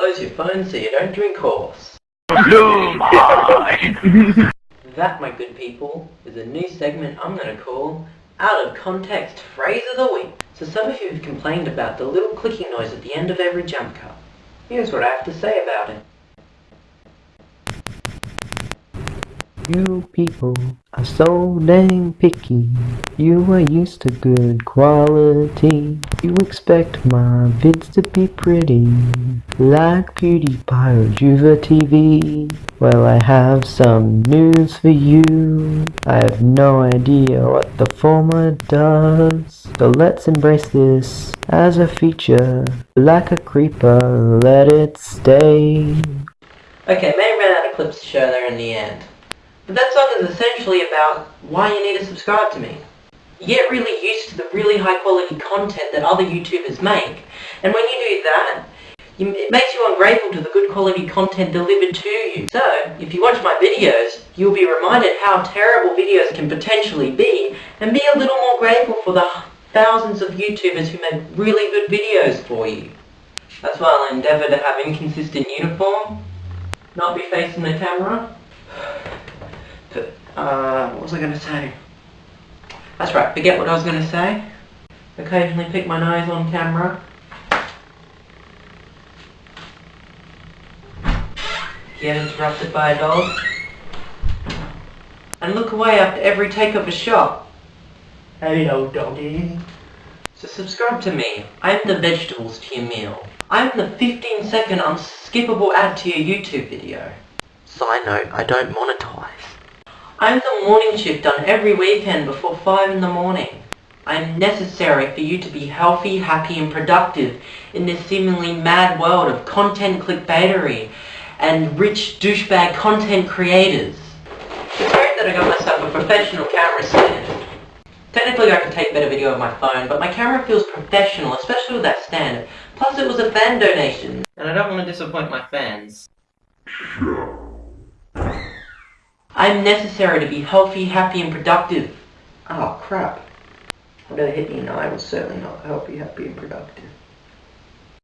close your phone so you don't drink horse. That, my good people, is a new segment I'm going to call Out of Context Phrase of the Week. So some of you have complained about the little clicking noise at the end of every jump cut. Here's what I have to say about it. You people are so dang picky. You are used to good quality. You expect my vids to be pretty, like PewDiePie or Juva TV. Well, I have some news for you. I have no idea what the former does. So let's embrace this as a feature. Like a creeper, let it stay. Okay, may run out of clips to show there in the end. But that song is essentially about why you need to subscribe to me. Get really used to the really high quality content that other YouTubers make, and when you do that, it makes you ungrateful to the good quality content delivered to you. So, if you watch my videos, you'll be reminded how terrible videos can potentially be, and be a little more grateful for the thousands of YouTubers who make really good videos for you. That's why I'll endeavour to have inconsistent uniform, not be facing the camera. Uh, what was I going to say? That's right, forget what I was going to say. Occasionally pick my nose on camera. Get interrupted by a dog. And look away after every take of a shot. Hello, doggy. So subscribe to me. I'm the vegetables to your meal. I'm the 15 second unskippable ad to your YouTube video. Side note, I don't monetize. I'm the morning shift done every weekend before 5 in the morning. I'm necessary for you to be healthy, happy and productive in this seemingly mad world of content clickbaitery and rich douchebag content creators. It's great that I got myself a professional camera stand. Technically I can take better video of my phone, but my camera feels professional, especially with that stand. Plus it was a fan donation. And I don't want to disappoint my fans. I'm necessary to be healthy, happy and productive. Oh crap. Better hit me. No, I was certainly not healthy, happy and productive.